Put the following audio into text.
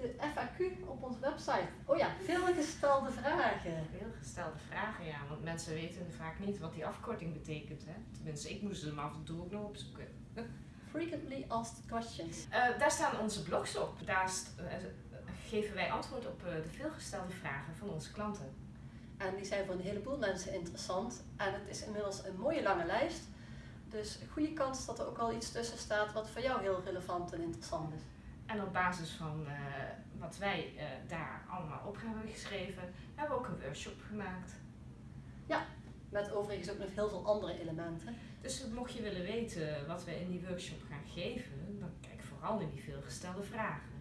de FAQ op onze website. Oh ja, veelgestelde vragen. Veel gestelde vragen, ja. Want mensen weten vaak niet wat die afkorting betekent. Hè? Tenminste, ik moest hem af en toe ook nog opzoeken. Frequently asked questions. Eh, daar staan onze blogs op. Daar st- eh, geven wij antwoord op eh, de veelgestelde vragen van onze klanten. En die zijn voor een heleboel mensen interessant. En het is inmiddels een mooie lange lijst. Dus goede kans dat er ook wel iets tussen staat wat voor jou heel relevant en interessant is. En op basis van eh, wat wij eh, daar allemaal op hebben geschreven, hebben we ook een workshop gemaakt. Met overigens ook nog heel veel andere elementen. Dus mocht je willen weten wat we in die workshop gaan geven, dan kijk vooral in die veelgestelde vragen.